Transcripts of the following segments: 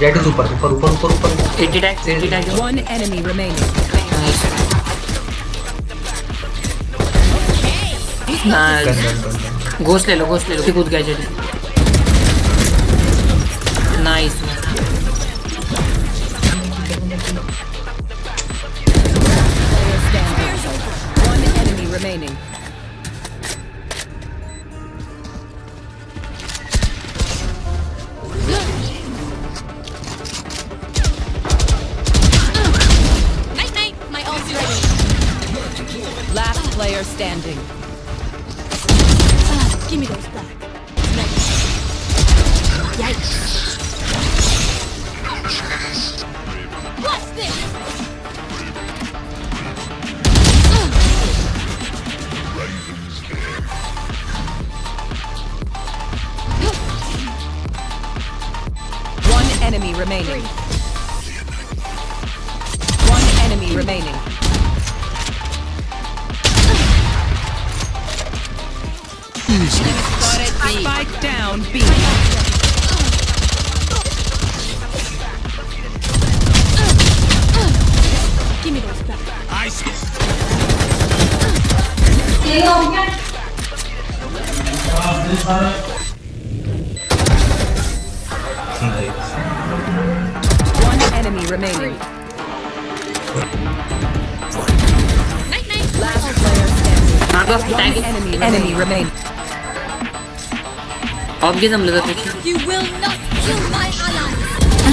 Red is ऊपर ऊपर ऊपर ऊपर 80 tag 80 tag one enemy remaining nice nice ghost ले लो घोस्ट ले लो कूद गया जल्दी nice remaining. Last player standing. Ah, give me those back. Yikes. What's this? One enemy remaining. One enemy remaining. easy. Spike down, B. Give me those back. One enemy remaining. Night, night. Last player standing. One enemy, enemy remaining. Of gay जमलं जातं You will not kill my ally.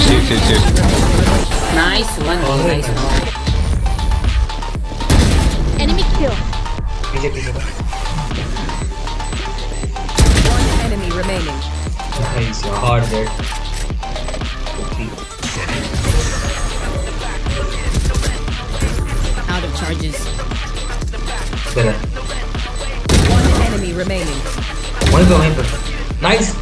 Safe, safe, safe. Nice one nice Enemy kill. पीछे पीछे One enemy remaining. Nice hard jet Out of charges. इधर है One enemy remaining. वहीं पे वहीं Nice!